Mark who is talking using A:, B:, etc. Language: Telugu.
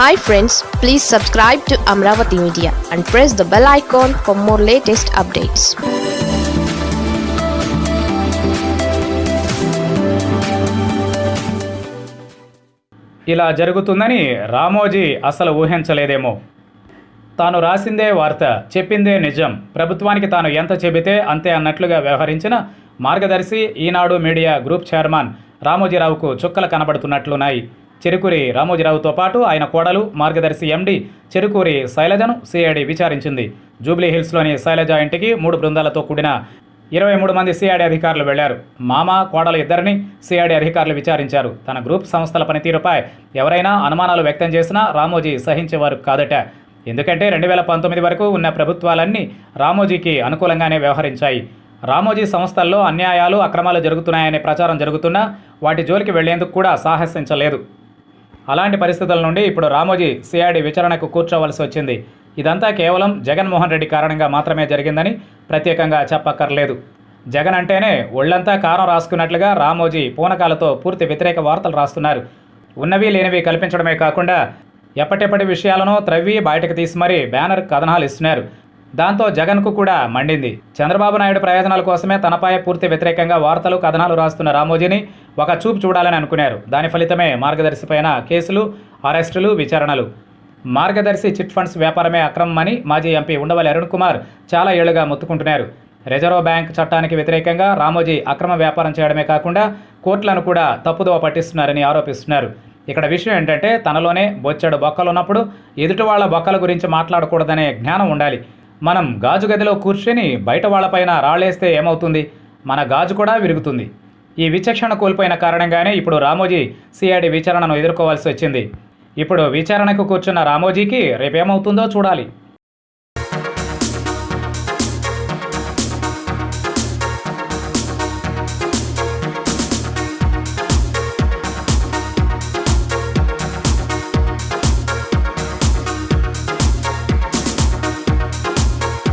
A: Hi friends please subscribe to Amaravati media and press the bell icon for more latest updates
B: ఇలా జరుగుతుందని రామోజీ అసలు ఊహించలేదేమో. తాను రాసిందే వార్త చెప్పిందే నిజం. ప్రభుత్వానికి తాను ఎంత చెబితే అంతే అన్నట్లుగా వ్యవహరించిన Margadarsi Eenadu media group chairman రామోజీరావుకు చుక్కలు కనబడుతున్నట్లున్నాయి. చెరుకూరి రామోజీరావుతో పాటు ఆయన కోడలు మార్గదర్శి ఎండి చెరుకూరి శైలజను సిఐడి విచారించింది. జూబ్లీ హిల్స్లోని శైలజ ఇంటికి మూడు బృందాలతో కూడిన ఇరవై మూడు మంది సిఐడి అధికారులు వెళ్ళారు. మామ కోడలు ఇద్దరిని సిఐడి అధికారులు విచారించారు. తన గ్రూప్ సంస్థల పనితీరుపై ఎవరైనా అనుమానాలు వ్యక్తం చేసినా రామోజీ సహించేవారు కాదట. ఎందుకంటే రెండు వేల పంతొమ్మిది వరకు ఉన్న ప్రభుత్వాలన్నీ రామోజీకి అనుకూలంగానే వ్యవహరించాయి. రామోజీ సంస్థల్లో అన్యాయాలు అక్రమాలు జరుగుతున్నాయనే ప్రచారం జరుగుతున్నా వాటి జోలికి వెళ్ళేందుకు కూడా సాహసించలేదు. అలాంటి పరిస్థితుల నుండి ఇప్పుడు రామోజీ సిఐడి విచారణకు కూర్చోవలసి వచ్చింది. ఇదంతా కేవలం జగన్మోహన్ రెడ్డి కారణంగా మాత్రమే జరిగిందని ప్రత్యేకంగా చెప్పక్కర్లేదు. జగన్ అంటేనే ఒళ్ళంతా కారం రాసుకున్నట్లుగా రామోజీ పూనకాలతో పూర్తి వ్యతిరేక వార్తలు రాస్తున్నారు. ఉన్నవి లేనివి కల్పించడమే కాకుండా ఎప్పటిప్పటి విషయాలను త్రవ్వి బయటకు తీసి మరీ బ్యానర్ కథనాలు ఇస్తున్నారు. దాంతో జగన్కు కూడా మండింది. చంద్రబాబు నాయుడు ప్రయోజనాల కోసమే తనపై పూర్తి వ్యతిరేకంగా వార్తలు కథనాలు రాస్తున్న రామోజీని ఒక చూపు చూడాలని అనుకున్నారు. దాని ఫలితమే మార్గదర్శి పైన కేసులు అరెస్టులు విచారణలు. మార్గదర్శి చిట్ ఫండ్స్ వ్యాపారమే అక్రమమని మాజీ ఎంపీ ఉండవల్లి అరుణ్ కుమార్ చాలా ఏళ్ళుగా మొత్తుకుంటున్నారు. రిజర్వ్ బ్యాంక్ చట్టానికి వ్యతిరేకంగా రామోజీ అక్రమ వ్యాపారం చేయడమే కాకుండా కోర్టులను కూడా తప్పుదోవ పట్టిస్తున్నారని ఆరోపిస్తున్నారు. ఇక్కడ విషయం ఏంటంటే తనలోనే బొచ్చెడు బొక్కలు ఉన్నప్పుడు ఎదుటి వాళ్ళ బొక్కల గురించి మాట్లాడకూడదనే జ్ఞానం ఉండాలి. మనం గాజు గదిలో కూర్చొని బయట వాళ్ళపైన రాళ్ళేస్తే ఏమవుతుంది? మన గాజు కూడా విరుగుతుంది. ఈ విచక్షణ కోల్పోయిన కారణంగానే ఇప్పుడు రామోజీ సిఐడి విచారణను ఎదుర్కోవాల్సి వచ్చింది. ఇప్పుడు విచారణకు కూర్చున్న రామోజీకి రేపేమవుతుందో చూడాలి.